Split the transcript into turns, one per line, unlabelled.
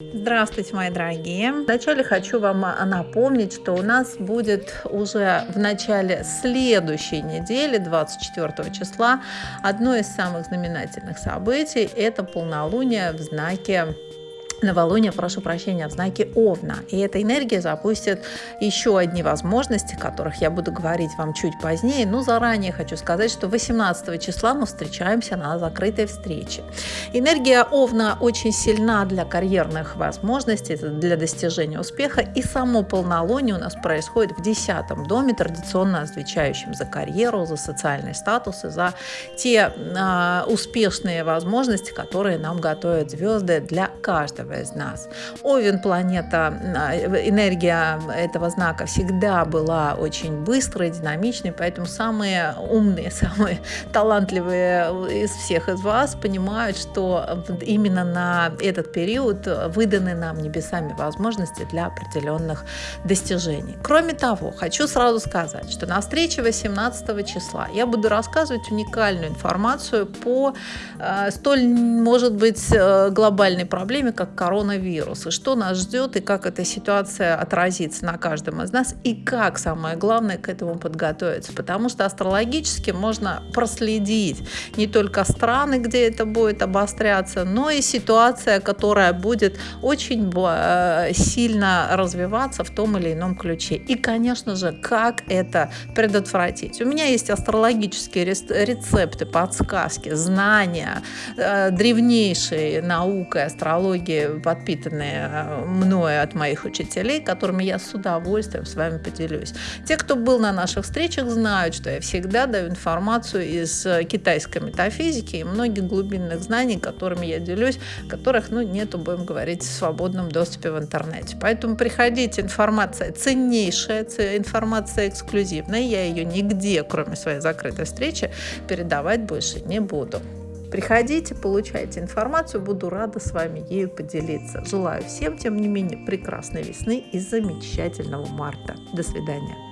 Здравствуйте, мои дорогие! Вначале хочу вам напомнить, что у нас будет уже в начале следующей недели, 24 числа, одно из самых знаменательных событий – это полнолуние в знаке новолуние, прошу прощения, в знаке Овна. И эта энергия запустит еще одни возможности, о которых я буду говорить вам чуть позднее. Но заранее хочу сказать, что 18 числа мы встречаемся на закрытой встрече. Энергия Овна очень сильна для карьерных возможностей, для достижения успеха. И само полнолуние у нас происходит в 10 доме, традиционно отвечающем за карьеру, за социальный статус и за те э, успешные возможности, которые нам готовят звезды для каждого каждого из нас. Овен планета, а, энергия этого знака всегда была очень быстрой, динамичной, поэтому самые умные, самые талантливые из всех из вас понимают, что именно на этот период выданы нам небесами возможности для определенных достижений. Кроме того, хочу сразу сказать, что на встрече 18 числа я буду рассказывать уникальную информацию по э, столь, может быть, э, глобальной проблеме, как коронавирус, и что нас ждет, и как эта ситуация отразится на каждом из нас, и как, самое главное, к этому подготовиться. Потому что астрологически можно проследить не только страны, где это будет обостряться, но и ситуация, которая будет очень э, сильно развиваться в том или ином ключе. И, конечно же, как это предотвратить. У меня есть астрологические рецепты, подсказки, знания, э, древнейшей наукой, астрологии подпитанные э, мною от моих учителей, которыми я с удовольствием с вами поделюсь. Те, кто был на наших встречах, знают, что я всегда даю информацию из э, китайской метафизики и многих глубинных знаний, которыми я делюсь, которых ну, нету, будем говорить, в свободном доступе в интернете. Поэтому приходите, информация ценнейшая, информация эксклюзивная, я ее нигде, кроме своей закрытой встречи, передавать больше не буду. Приходите, получайте информацию, буду рада с вами ею поделиться. Желаю всем, тем не менее, прекрасной весны и замечательного марта. До свидания.